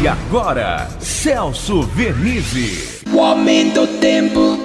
E agora, Celso Vernizzi. O aumento do tempo.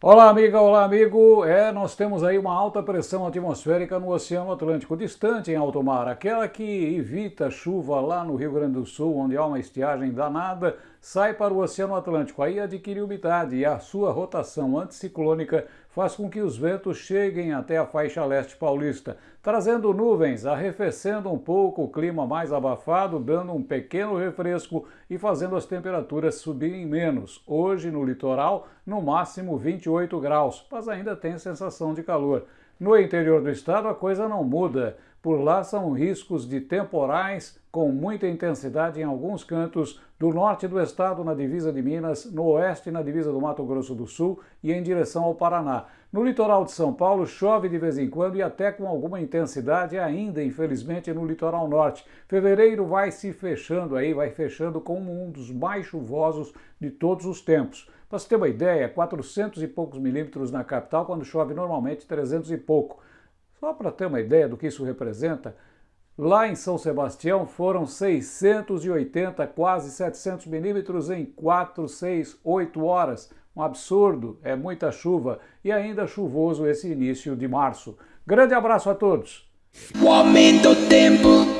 Olá, amiga, olá, amigo. É, nós temos aí uma alta pressão atmosférica no Oceano Atlântico, distante em alto mar, aquela que evita chuva lá no Rio Grande do Sul, onde há uma estiagem danada, sai para o Oceano Atlântico. Aí adquire umidade e a sua rotação anticiclônica faz com que os ventos cheguem até a faixa leste paulista, trazendo nuvens, arrefecendo um pouco o clima mais abafado, dando um pequeno refresco e fazendo as temperaturas subirem menos. Hoje no litoral, no máximo 28 graus, mas ainda tem sensação de calor. No interior do estado a coisa não muda. Por lá são riscos de temporais com muita intensidade em alguns cantos do norte do estado, na divisa de Minas, no oeste, na divisa do Mato Grosso do Sul e em direção ao Paraná. No litoral de São Paulo chove de vez em quando e até com alguma intensidade ainda, infelizmente, no litoral norte. Fevereiro vai se fechando aí, vai fechando como um dos mais chuvosos de todos os tempos. Para você ter uma ideia, 400 e poucos milímetros na capital, quando chove normalmente 300 e pouco. Só para ter uma ideia do que isso representa, lá em São Sebastião foram 680, quase 700 milímetros em 4, 6, 8 horas. Um absurdo, é muita chuva e ainda chuvoso esse início de março. Grande abraço a todos! O aumento do tempo.